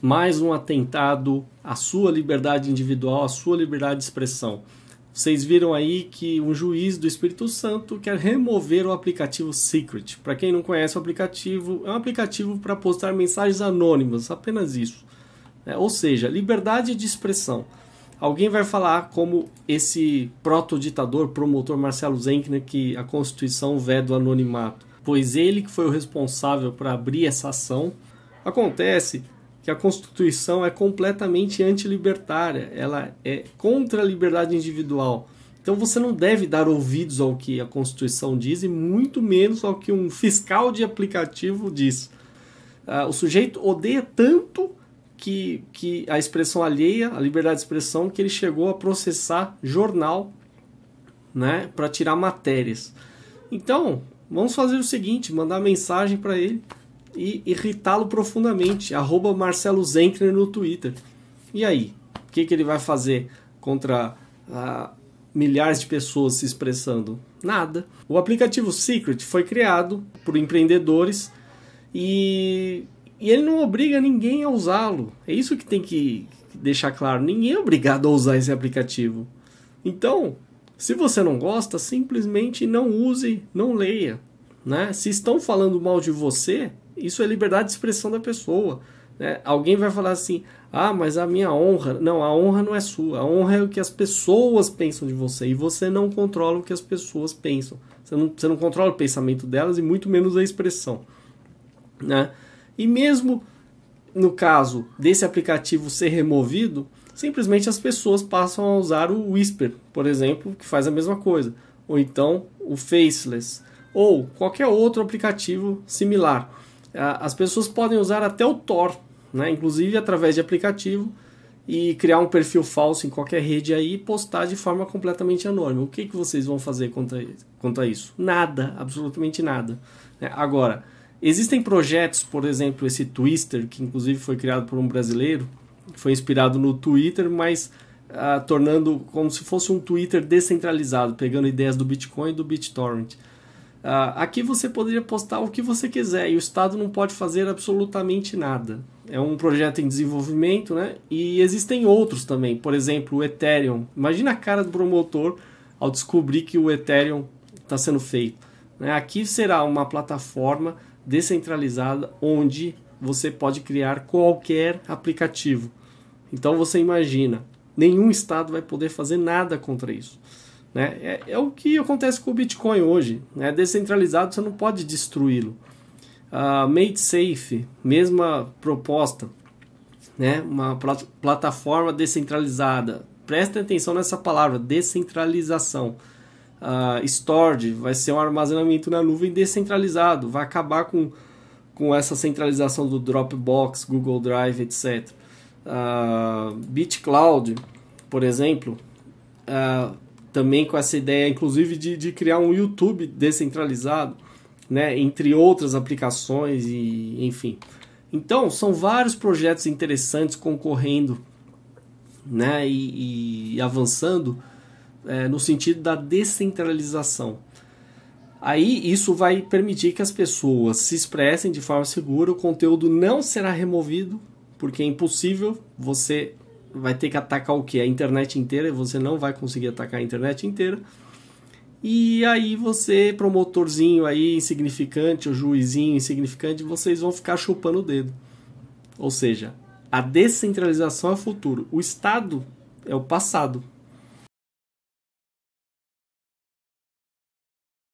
mais um atentado à sua liberdade individual, à sua liberdade de expressão. Vocês viram aí que um juiz do Espírito Santo quer remover o aplicativo Secret. Para quem não conhece o aplicativo, é um aplicativo para postar mensagens anônimas, apenas isso. É, ou seja, liberdade de expressão. Alguém vai falar como esse proto-ditador, promotor Marcelo Zenkner, que a Constituição veda o anonimato, pois ele que foi o responsável para abrir essa ação. Acontece que a Constituição é completamente antilibertária, ela é contra a liberdade individual. Então você não deve dar ouvidos ao que a Constituição diz e muito menos ao que um fiscal de aplicativo diz. Uh, o sujeito odeia tanto que, que a expressão alheia, a liberdade de expressão, que ele chegou a processar jornal né, para tirar matérias. Então, vamos fazer o seguinte: mandar mensagem para ele e irritá-lo profundamente. Arroba Marcelo Zenkner no Twitter. E aí? O que, que ele vai fazer contra ah, milhares de pessoas se expressando? Nada. O aplicativo Secret foi criado por empreendedores e, e ele não obriga ninguém a usá-lo. É isso que tem que deixar claro. Ninguém é obrigado a usar esse aplicativo. Então, se você não gosta, simplesmente não use, não leia. Né? Se estão falando mal de você, isso é liberdade de expressão da pessoa. Né? Alguém vai falar assim: ah, mas a minha honra. Não, a honra não é sua. A honra é o que as pessoas pensam de você. E você não controla o que as pessoas pensam. Você não, você não controla o pensamento delas e muito menos a expressão. Né? E mesmo no caso desse aplicativo ser removido, simplesmente as pessoas passam a usar o Whisper, por exemplo, que faz a mesma coisa. Ou então o Faceless. Ou qualquer outro aplicativo similar as pessoas podem usar até o Tor, né? inclusive através de aplicativo, e criar um perfil falso em qualquer rede aí e postar de forma completamente anônima. O que, que vocês vão fazer contra, contra isso? Nada, absolutamente nada. Né? Agora, existem projetos, por exemplo, esse Twister, que inclusive foi criado por um brasileiro, foi inspirado no Twitter, mas uh, tornando como se fosse um Twitter descentralizado, pegando ideias do Bitcoin e do BitTorrent. Uh, aqui você poderia postar o que você quiser e o Estado não pode fazer absolutamente nada. É um projeto em desenvolvimento, né? E existem outros também, por exemplo, o Ethereum. Imagina a cara do promotor ao descobrir que o Ethereum está sendo feito. Né? Aqui será uma plataforma descentralizada onde você pode criar qualquer aplicativo. Então você imagina, nenhum Estado vai poder fazer nada contra isso. Né? É, é, o que acontece com o Bitcoin hoje. É descentralizado, você não pode destruí-lo. Uh, made Safe, mesma proposta. Né? Uma plat plataforma descentralizada. Prestem atenção nessa palavra, descentralização. Uh, storage vai ser um armazenamento na nuvem descentralizado. Vai acabar com, com essa centralização do Dropbox, Google Drive, etc. Uh, BitCloud, por exemplo, uh, também com essa ideia, inclusive, de, de criar um YouTube descentralizado, né, entre outras aplicações e enfim. Então, são vários projetos interessantes concorrendo né, e, e avançando é, no sentido da descentralização. Aí isso vai permitir que as pessoas se expressem de forma segura, o conteúdo não será removido, porque é impossível você vai ter que atacar o que? A internet inteira, e você não vai conseguir atacar a internet inteira. E aí você, promotorzinho aí insignificante, ou juizinho insignificante, vocês vão ficar chupando o dedo. Ou seja, a descentralização é o futuro. O Estado é o passado.